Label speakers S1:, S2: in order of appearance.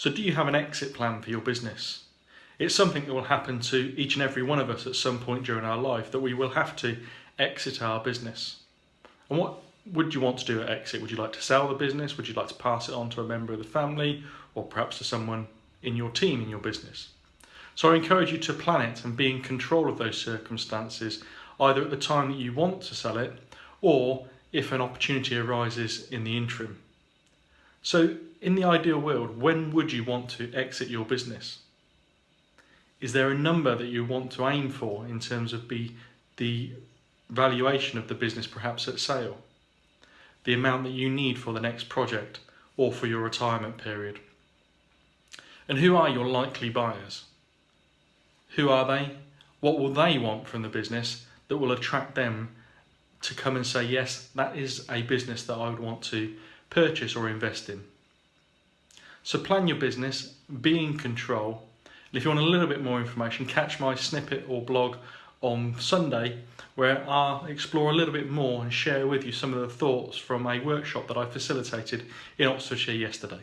S1: So do you have an exit plan for your business? It's something that will happen to each and every one of us at some point during our life that we will have to exit our business. And what would you want to do at exit? Would you like to sell the business? Would you like to pass it on to a member of the family or perhaps to someone in your team in your business? So I encourage you to plan it and be in control of those circumstances either at the time that you want to sell it or if an opportunity arises in the interim. So in the ideal world, when would you want to exit your business? Is there a number that you want to aim for in terms of be the valuation of the business perhaps at sale? The amount that you need for the next project or for your retirement period? And who are your likely buyers? Who are they? What will they want from the business that will attract them to come and say, yes, that is a business that I would want to purchase or invest in. So plan your business, be in control. And if you want a little bit more information, catch my snippet or blog on Sunday where I'll explore a little bit more and share with you some of the thoughts from a workshop that I facilitated in Oxfordshire yesterday.